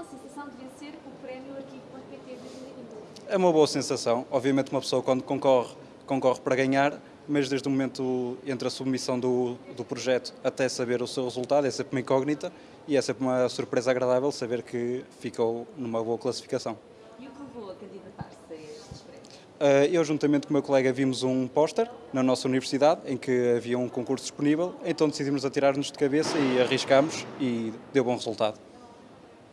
boa sensação de vencer o prémio Arquivo.pt 2022? É uma boa sensação. Obviamente uma pessoa quando concorre, concorre para ganhar, mas desde o momento entre a submissão do, do projeto até saber o seu resultado é sempre uma incógnita e é sempre uma surpresa agradável saber que ficou numa boa classificação. E o que levou a candidatar-se a estes prémios? Eh, eu, juntamente com o meu colega, vimos um póster na nossa universidade em que havia um concurso disponível, então decidimos atirar-nos de cabeça e arriscámos e deu bom resultado.